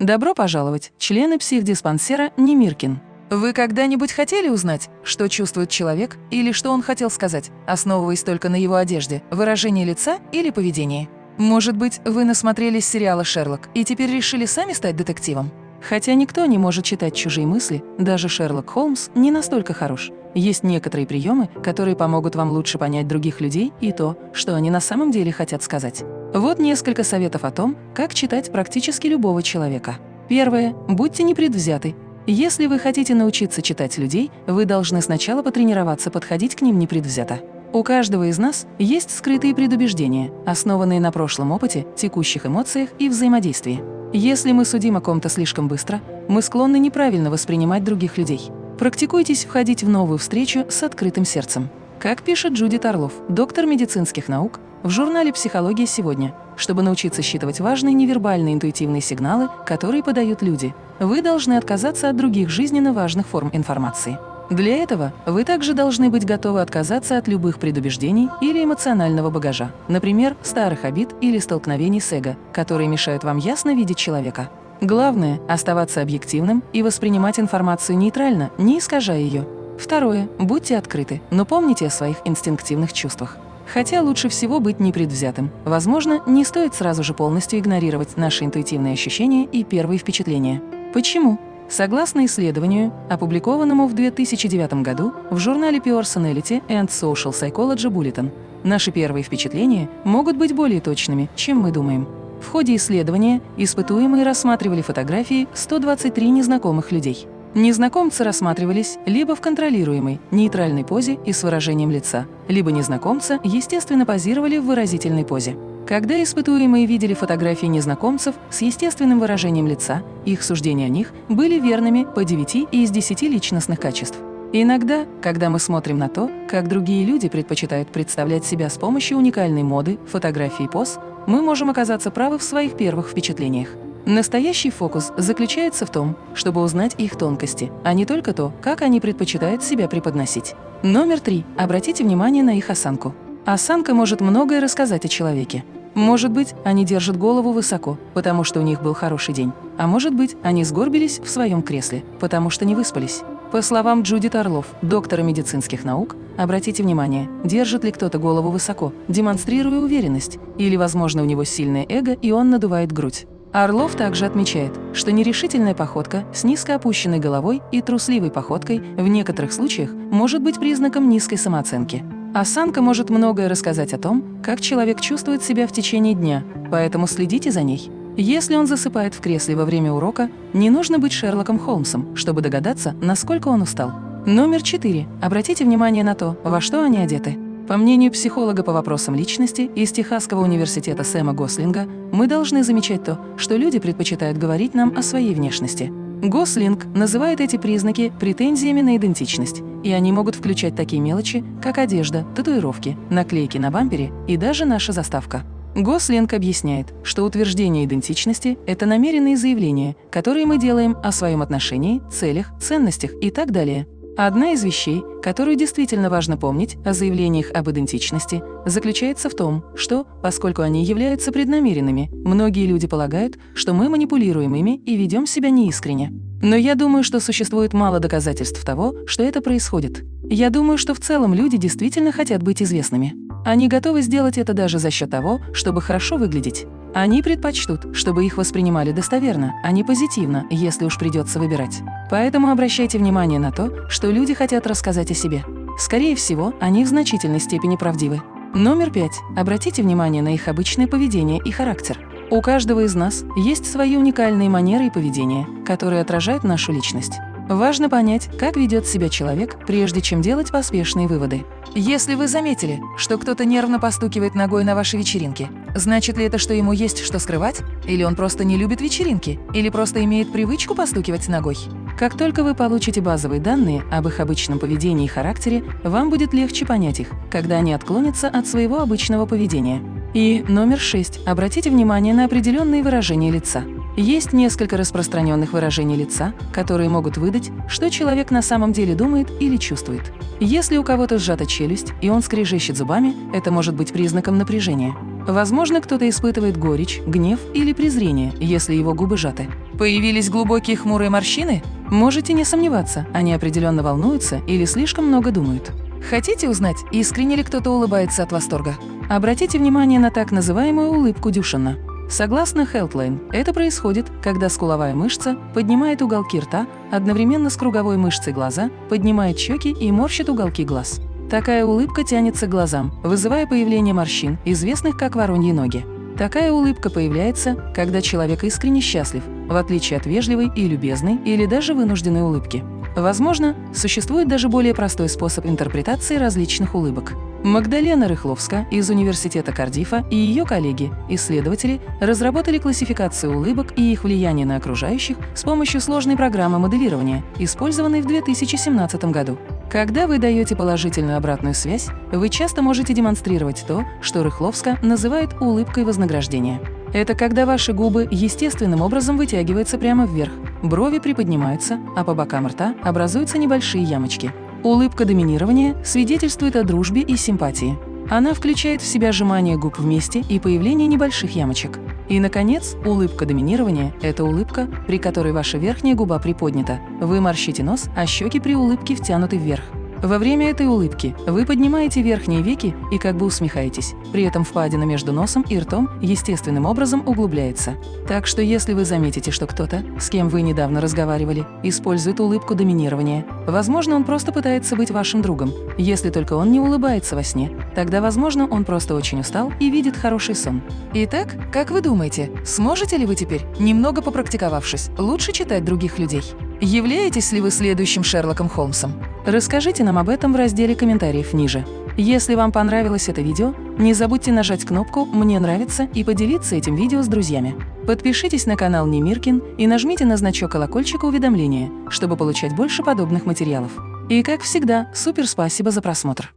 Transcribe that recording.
Добро пожаловать, члены психдиспансера Немиркин. Вы когда-нибудь хотели узнать, что чувствует человек или что он хотел сказать, основываясь только на его одежде, выражении лица или поведении? Может быть, вы насмотрелись сериала «Шерлок» и теперь решили сами стать детективом? Хотя никто не может читать чужие мысли, даже Шерлок Холмс не настолько хорош. Есть некоторые приемы, которые помогут вам лучше понять других людей и то, что они на самом деле хотят сказать. Вот несколько советов о том, как читать практически любого человека. Первое. Будьте непредвзяты. Если вы хотите научиться читать людей, вы должны сначала потренироваться подходить к ним непредвзято. У каждого из нас есть скрытые предубеждения, основанные на прошлом опыте, текущих эмоциях и взаимодействии. Если мы судим о ком-то слишком быстро, мы склонны неправильно воспринимать других людей. Практикуйтесь входить в новую встречу с открытым сердцем. Как пишет Джудит Орлов, доктор медицинских наук, в журнале «Психология сегодня», чтобы научиться считывать важные невербальные интуитивные сигналы, которые подают люди, вы должны отказаться от других жизненно важных форм информации. Для этого вы также должны быть готовы отказаться от любых предубеждений или эмоционального багажа, например, старых обид или столкновений с эго, которые мешают вам ясно видеть человека. Главное – оставаться объективным и воспринимать информацию нейтрально, не искажая ее. Второе – будьте открыты, но помните о своих инстинктивных чувствах. Хотя лучше всего быть непредвзятым. Возможно, не стоит сразу же полностью игнорировать наши интуитивные ощущения и первые впечатления. Почему? Согласно исследованию, опубликованному в 2009 году в журнале Personality and Social Psychology Bulletin, наши первые впечатления могут быть более точными, чем мы думаем. В ходе исследования испытуемые рассматривали фотографии 123 незнакомых людей. Незнакомцы рассматривались либо в контролируемой, нейтральной позе и с выражением лица, либо незнакомца естественно позировали в выразительной позе. Когда испытуемые видели фотографии незнакомцев с естественным выражением лица, их суждения о них были верными по 9 из 10 личностных качеств. Иногда, когда мы смотрим на то, как другие люди предпочитают представлять себя с помощью уникальной моды, фотографий и поз, мы можем оказаться правы в своих первых впечатлениях. Настоящий фокус заключается в том, чтобы узнать их тонкости, а не только то, как они предпочитают себя преподносить. Номер три. Обратите внимание на их осанку. Осанка может многое рассказать о человеке. Может быть, они держат голову высоко, потому что у них был хороший день. А может быть, они сгорбились в своем кресле, потому что не выспались. По словам Джудит Орлов, доктора медицинских наук, обратите внимание, держит ли кто-то голову высоко, демонстрируя уверенность, или, возможно, у него сильное эго, и он надувает грудь. Орлов также отмечает, что нерешительная походка с низко опущенной головой и трусливой походкой в некоторых случаях может быть признаком низкой самооценки. Осанка может многое рассказать о том, как человек чувствует себя в течение дня, поэтому следите за ней. Если он засыпает в кресле во время урока, не нужно быть Шерлоком Холмсом, чтобы догадаться, насколько он устал. Номер 4. Обратите внимание на то, во что они одеты. По мнению психолога по вопросам личности из Техасского университета Сэма Гослинга, мы должны замечать то, что люди предпочитают говорить нам о своей внешности. Гослинг называет эти признаки претензиями на идентичность, и они могут включать такие мелочи, как одежда, татуировки, наклейки на бампере и даже наша заставка. Гослинг объясняет, что утверждение идентичности – это намеренные заявления, которые мы делаем о своем отношении, целях, ценностях и так далее – Одна из вещей, которую действительно важно помнить о заявлениях об идентичности, заключается в том, что, поскольку они являются преднамеренными, многие люди полагают, что мы манипулируем ими и ведем себя неискренне. Но я думаю, что существует мало доказательств того, что это происходит. Я думаю, что в целом люди действительно хотят быть известными. Они готовы сделать это даже за счет того, чтобы хорошо выглядеть. Они предпочтут, чтобы их воспринимали достоверно, а не позитивно, если уж придется выбирать. Поэтому обращайте внимание на то, что люди хотят рассказать о себе. Скорее всего, они в значительной степени правдивы. Номер пять. Обратите внимание на их обычное поведение и характер. У каждого из нас есть свои уникальные манеры и поведение, которые отражают нашу личность. Важно понять, как ведет себя человек, прежде чем делать поспешные выводы. Если вы заметили, что кто-то нервно постукивает ногой на вашей вечеринке, значит ли это, что ему есть что скрывать? Или он просто не любит вечеринки? Или просто имеет привычку постукивать ногой? Как только вы получите базовые данные об их обычном поведении и характере, вам будет легче понять их, когда они отклонятся от своего обычного поведения. И номер шесть. Обратите внимание на определенные выражения лица. Есть несколько распространенных выражений лица, которые могут выдать, что человек на самом деле думает или чувствует. Если у кого-то сжата челюсть, и он скрежещет зубами, это может быть признаком напряжения. Возможно, кто-то испытывает горечь, гнев или презрение, если его губы сжаты. Появились глубокие хмурые морщины? Можете не сомневаться, они определенно волнуются или слишком много думают. Хотите узнать, искренне ли кто-то улыбается от восторга? Обратите внимание на так называемую улыбку Дюшина. Согласно Healthline, это происходит, когда скуловая мышца поднимает уголки рта одновременно с круговой мышцей глаза, поднимает щеки и морщит уголки глаз. Такая улыбка тянется к глазам, вызывая появление морщин, известных как вороньи ноги. Такая улыбка появляется, когда человек искренне счастлив, в отличие от вежливой и любезной или даже вынужденной улыбки. Возможно, существует даже более простой способ интерпретации различных улыбок. Магдалена Рыхловска из Университета Кардифа и ее коллеги, исследователи, разработали классификацию улыбок и их влияние на окружающих с помощью сложной программы моделирования, использованной в 2017 году. Когда вы даете положительную обратную связь, вы часто можете демонстрировать то, что Рыхловска называет улыбкой вознаграждения. Это когда ваши губы естественным образом вытягиваются прямо вверх, брови приподнимаются, а по бокам рта образуются небольшие ямочки – Улыбка доминирования свидетельствует о дружбе и симпатии. Она включает в себя сжимание губ вместе и появление небольших ямочек. И, наконец, улыбка доминирования – это улыбка, при которой ваша верхняя губа приподнята. Вы морщите нос, а щеки при улыбке втянуты вверх. Во время этой улыбки вы поднимаете верхние веки и как бы усмехаетесь. При этом впадина между носом и ртом естественным образом углубляется. Так что если вы заметите, что кто-то, с кем вы недавно разговаривали, использует улыбку доминирования, возможно, он просто пытается быть вашим другом. Если только он не улыбается во сне, тогда, возможно, он просто очень устал и видит хороший сон. Итак, как вы думаете, сможете ли вы теперь, немного попрактиковавшись, лучше читать других людей? Являетесь ли вы следующим Шерлоком Холмсом? Расскажите нам об этом в разделе комментариев ниже. Если вам понравилось это видео, не забудьте нажать кнопку «Мне нравится» и поделиться этим видео с друзьями. Подпишитесь на канал Немиркин и нажмите на значок колокольчика уведомления, чтобы получать больше подобных материалов. И как всегда, супер спасибо за просмотр!